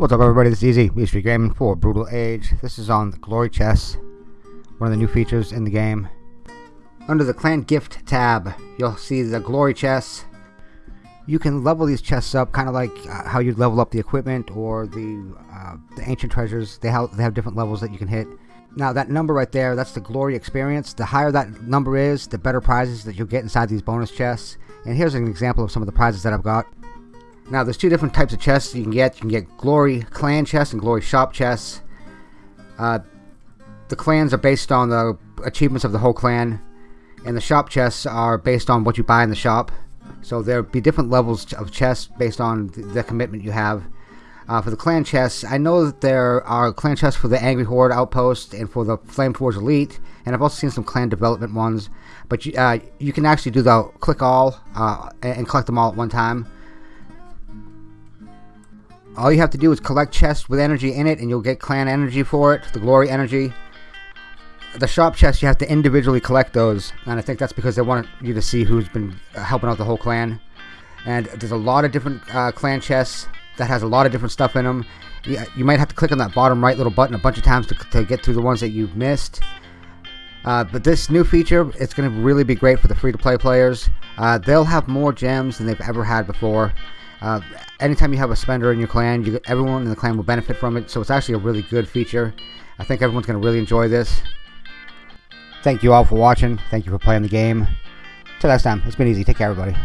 What's up everybody, this is Easy, East Street Gaming for Brutal Age. This is on the Glory Chest, one of the new features in the game. Under the Clan Gift tab, you'll see the Glory Chests. You can level these chests up, kind of like uh, how you level up the equipment or the, uh, the Ancient Treasures. They have, they have different levels that you can hit. Now that number right there, that's the Glory Experience. The higher that number is, the better prizes that you'll get inside these bonus chests. And here's an example of some of the prizes that I've got. Now, there's two different types of chests you can get. You can get Glory Clan chests and Glory Shop chests. Uh, the clans are based on the achievements of the whole clan, and the shop chests are based on what you buy in the shop. So there'll be different levels of chests based on the, commitment you have. Uh, for the clan chests, I know that there are clan chests for the Angry Horde Outpost and for the Flameforge Elite, and I've also seen some clan development ones. But you, uh, you can actually do the click all uh, and collect them all at one time. All you have to do is collect chests with energy in it and you'll get clan energy for it, the glory energy. The shop chests, you have to individually collect those. And I think that's because they want you to see who's been uh, helping out the whole clan. And there's a lot of different uh, clan chests that has a lot of different stuff in them. You, you, might have to click on that bottom right little button a bunch of times to, to get through the ones that you've missed. Uh, but this new feature, it's going to really be great for the free-to-play players. Uh, they'll have more gems than they've ever had before. Uh, anytime you have a spender in your clan, you, everyone in the clan will benefit from it. So it's actually a really good feature. I think everyone's going to really enjoy this. Thank you all for watching. Thank you for playing the game. Till next time, it's been easy. Take care, everybody.